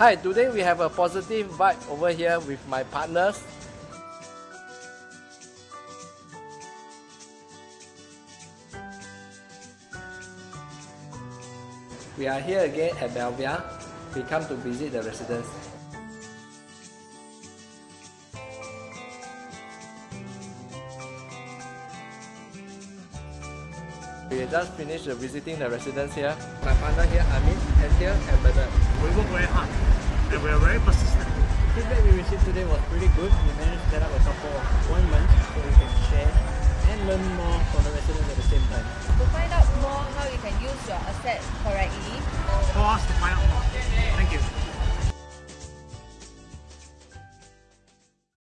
Hi, today we have a positive vibe over here with my partners. We are here again at Belvia. We come to visit the residents. We just finished visiting the residents here. My partner here, Amit, and here, and Bernard. We work very hard and we are very persistent. The feedback we received today was pretty good. We managed to set up a couple of appointments so we can share and learn more from the residents at the same time. To find out more how you can use your assets correctly, for us to find out